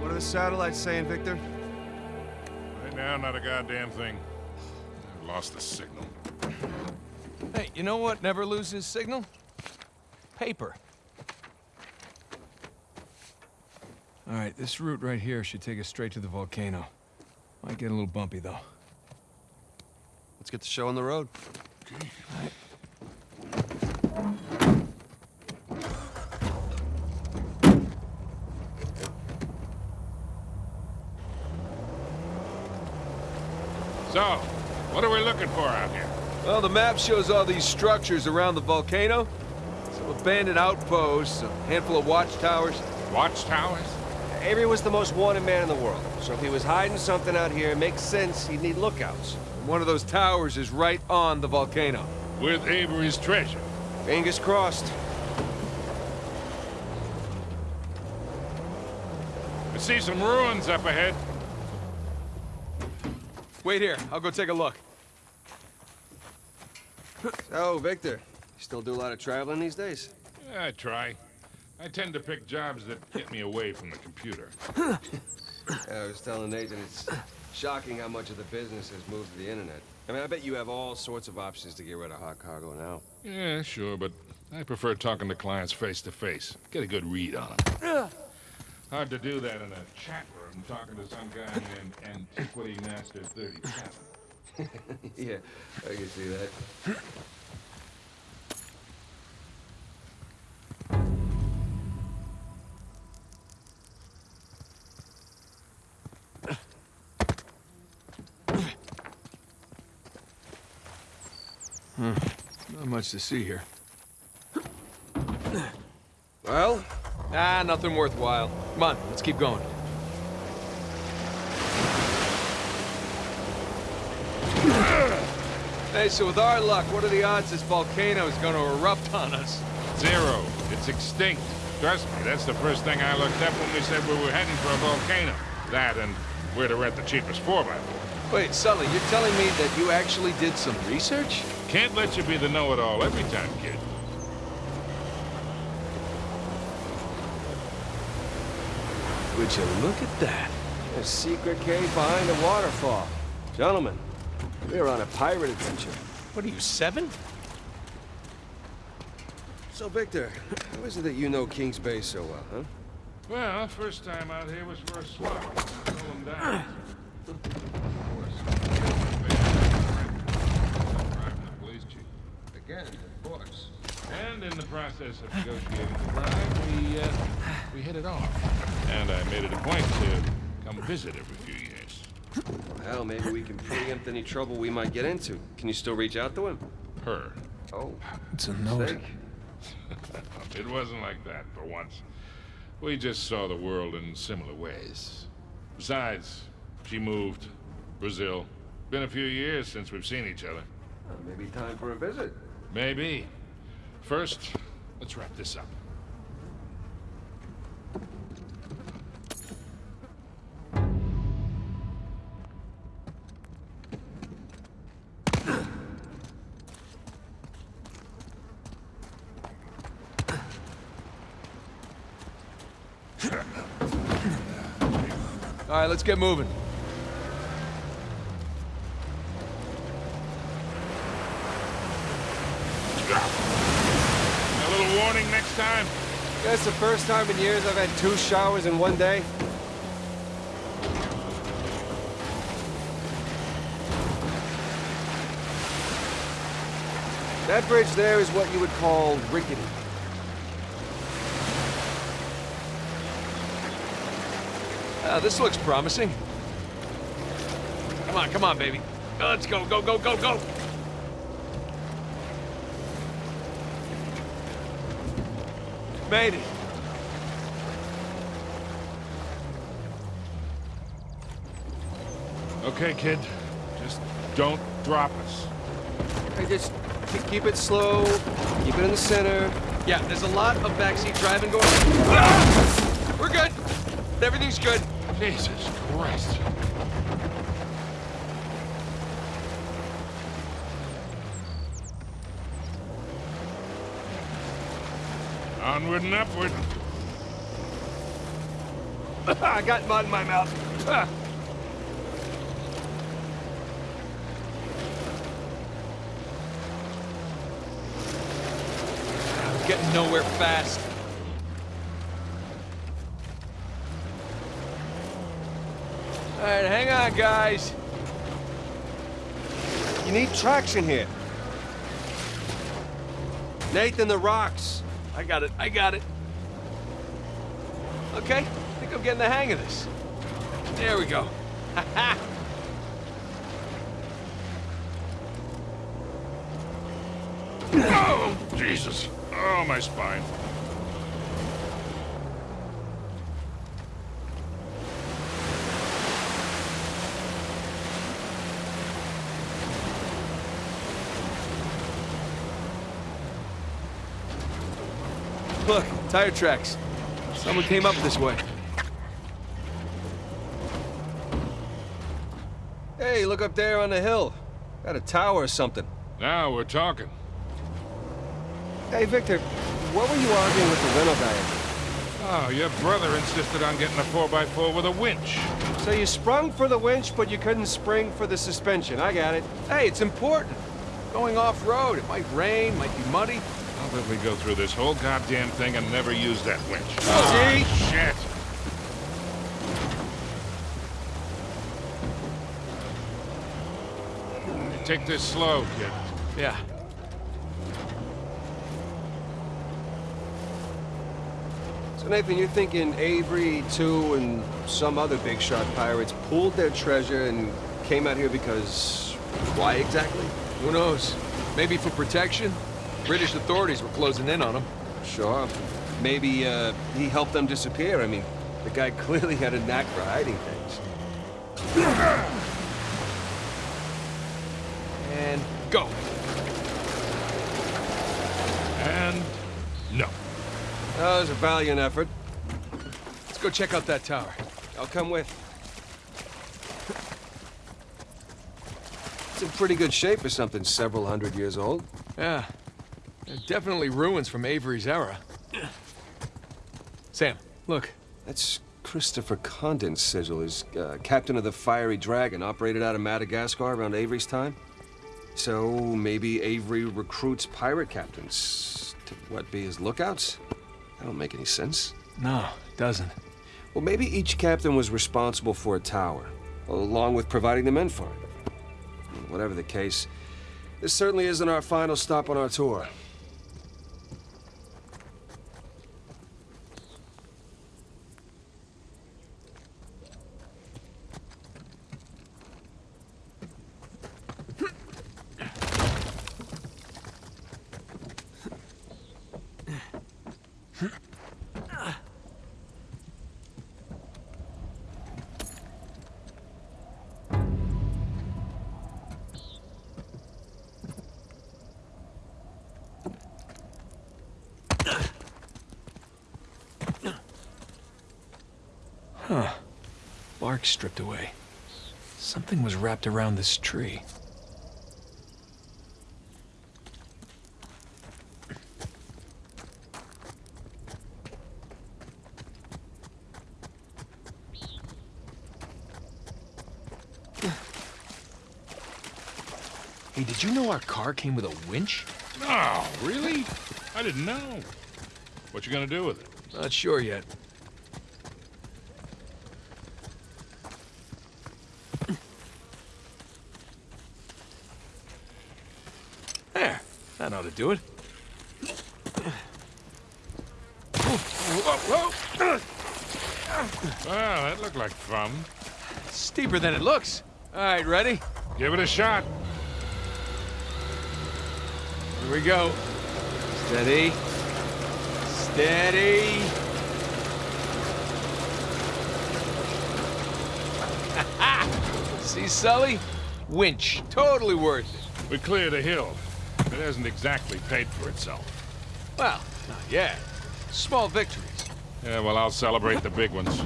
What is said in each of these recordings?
What are the satellites saying, Victor? Right now, not a goddamn thing. I've lost the signal. Hey, you know what never loses signal? Paper. All right, this route right here should take us straight to the volcano. Might get a little bumpy, though. Let's get the show on the road. So, what are we looking for out here? Well, the map shows all these structures around the volcano. Some abandoned outposts, a handful of watchtowers. Watchtowers? Avery was the most wanted man in the world, so if he was hiding something out here, it makes sense he'd need lookouts. One of those towers is right on the volcano. With Avery's treasure. Fingers crossed. I see some ruins up ahead. Wait here, I'll go take a look. So, Victor, you still do a lot of traveling these days? Yeah, I try. I tend to pick jobs that get me away from the computer. I was telling Nathan it's shocking how much of the business has moved to the internet. I mean, I bet you have all sorts of options to get rid of hot cargo now. Yeah, sure, but I prefer talking to clients face to face. Get a good read on them. Hard to do that in a chat room talking to some guy named Antiquity Master 37. yeah, I can see that. Not much to see here. Well, Ah, nothing worthwhile. Come on, let's keep going. Hey, so with our luck, what are the odds this volcano is gonna erupt on us? Zero. It's extinct. Trust me, that's the first thing I looked up when we said we were heading for a volcano. That and where to rent the cheapest 4x4. Wait, Sully, you're telling me that you actually did some research? Can't let you be the know-it-all every time, kid. Would you look at that? a secret cave behind a waterfall. Gentlemen, we're on a pirate adventure. What are you, seven? So, Victor, how is it that you know King's Bay so well, huh? Well, first time out here was for a swap. Pull him down. Of course. Driving the police chief. Again, of course. And in the process of negotiating the bribe, we, uh, we hit it off. And I made it a point to come visit every few years. Hell, maybe we can preempt any trouble we might get into. Can you still reach out to him? Her. Oh, It's a mistake. It wasn't like that for once. We just saw the world in similar ways. Besides, she moved. Brazil. Been a few years since we've seen each other. Uh, maybe time for a visit. Maybe. First, let's wrap this up. All right, let's get moving. A little next time. That's the first time in years I've had two showers in one day. That bridge there is what you would call rickety. Uh, this looks promising. Come on, come on, baby. Let's go, go, go, go, go! Made it. Okay, kid. Just don't drop us. Hey, just keep- keep it slow, keep it in the center. Yeah, there's a lot of backseat driving going on. Ah! We're good. Everything's good. Jesus Christ. Onward and upward. I got mud in my mouth. Getting nowhere fast. All right, hang on, guys. You need traction here. Nathan, the rocks. I got it, I got it. Okay, I think I'm getting the hang of this. There we go. Oh, Jesus. Oh, my spine. Look, tire tracks. Someone came up this way. Hey, look up there on the hill. Got a tower or something. Now we're talking. Hey, Victor, what were you arguing with the rental guy? Oh, your brother insisted on getting a 4x4 with a winch. So you sprung for the winch, but you couldn't spring for the suspension. I got it. Hey, it's important. Going off-road, it might rain, might be muddy. How we go through this whole goddamn thing and never use that winch? See? Oh, shit. Take this slow, kid. Yeah. So, Nathan, you're thinking Avery, too, and some other big shot pirates pooled their treasure and came out here because... why exactly? Who knows? Maybe for protection? British authorities were closing in on him. Sure. Maybe, uh, he helped them disappear. I mean, the guy clearly had a knack for hiding things. And go. And no. That was a valiant effort. Let's go check out that tower. I'll come with. It's in pretty good shape for something several hundred years old. Yeah. They're definitely ruins from Avery's era. Sam, look. That's Christopher Condent's sigil. He's uh, captain of the Fiery Dragon, operated out of Madagascar around Avery's time. So maybe Avery recruits pirate captains to, what, be his lookouts? That don't make any sense. No, it doesn't. Well, maybe each captain was responsible for a tower, along with providing the men for it. Whatever the case, this certainly isn't our final stop on our tour. Bark stripped away. Something was wrapped around this tree. Hey, did you know our car came with a winch? No, really? I didn't know. What you gonna do with it? Not sure yet. There. That ought to do it. Well, that looked like fun. Steeper than it looks. All right, ready? Give it a shot. Here we go. Steady. Steady. See, Sully? Winch. Totally worth it. We cleared a hill. It hasn't exactly paid for itself. Well, not yet. Small victories. Yeah, well, I'll celebrate the big ones.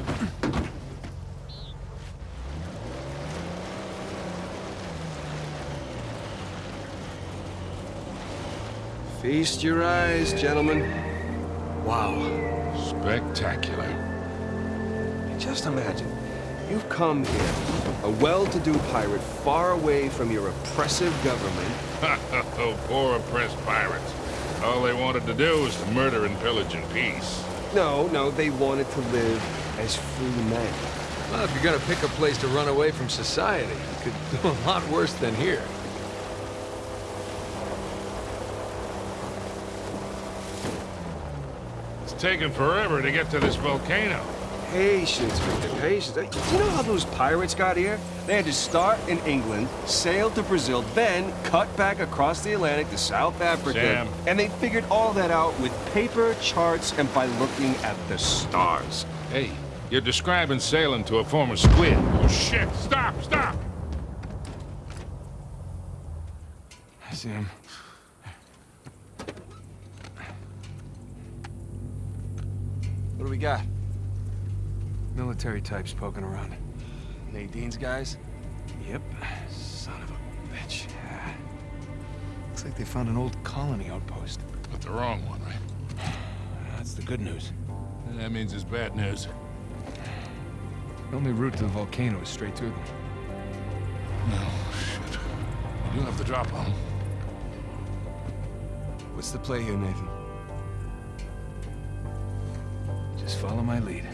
Feast your eyes, gentlemen. Wow. Spectacular. Just imagine. You've come here, a well-to-do pirate far away from your oppressive government. Ha ha! Oh, poor oppressed pirates. All they wanted to do was to murder and pillage in peace. No, no, they wanted to live as free men. Well, if you're gonna pick a place to run away from society, you could do a lot worse than here. It's taken forever to get to this volcano. Patience, Victor, patience. Do you know how those pirates got here? They had to start in England, sail to Brazil, then cut back across the Atlantic to South Africa. Sam. And they figured all that out with paper, charts, and by looking at the stars. Hey, you're describing sailing to a former squid. Oh, shit! Stop! Stop! Sam. What do we got? Military types poking around. Nadine's guys? Yep. Son of a bitch. Yeah. Looks like they found an old colony outpost. But the wrong one, right? That's the good news. That means it's bad news. The only route to the volcano is straight through them. No, shit. We do have the drop on. What's the play here, Nathan? Just follow my lead.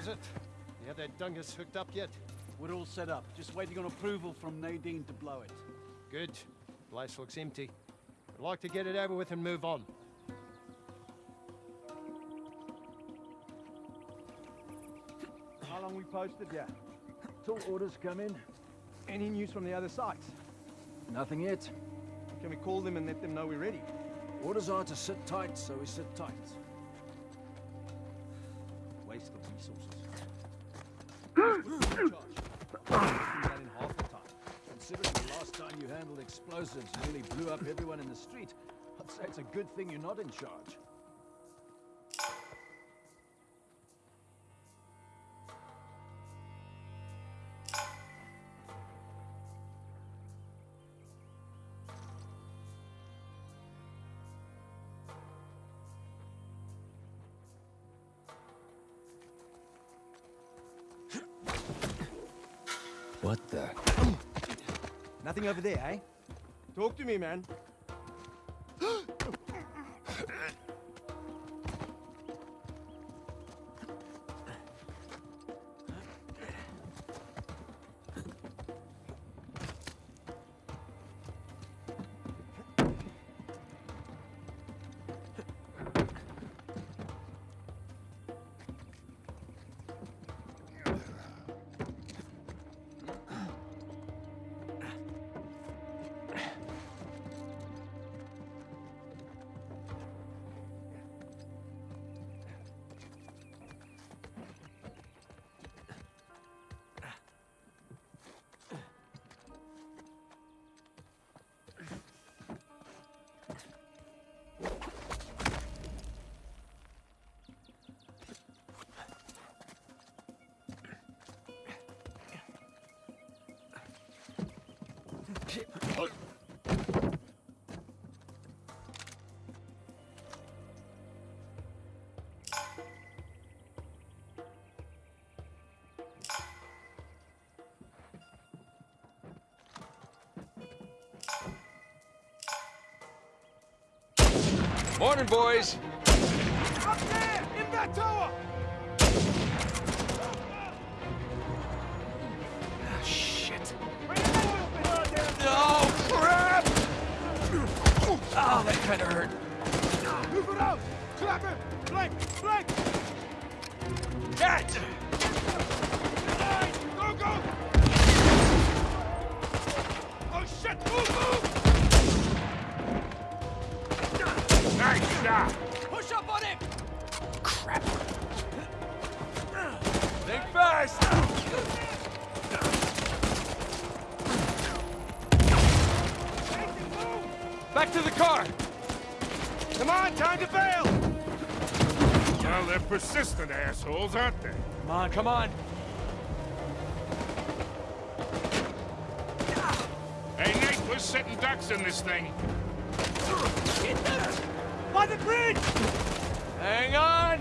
How's it? You have that dungus hooked up yet? We're all set up. Just waiting on approval from Nadine to blow it. Good. Place looks empty. I'd like to get it over with and move on. How long we posted? Yeah. Till orders come in. Any news from the other sites? Nothing yet. Can we call them and let them know we're ready? Orders are to sit tight, so we sit tight. Good thing you're not in charge. What the? Nothing over there, eh? Talk to me, man. Morning, boys! Up there! In that tower! Oh, that kinda hurt. Move around! Clap it! Flank! Flank! Catch! Go, go! Oh, shit! Move, move! Nice shot! Push up on him! Crap! Think fast! Back to the car! Come on, time to bail! Well, they're persistent assholes, aren't they? Come on, come on! Hey, Nate, we're sitting ducks in this thing. By the bridge! Hang on!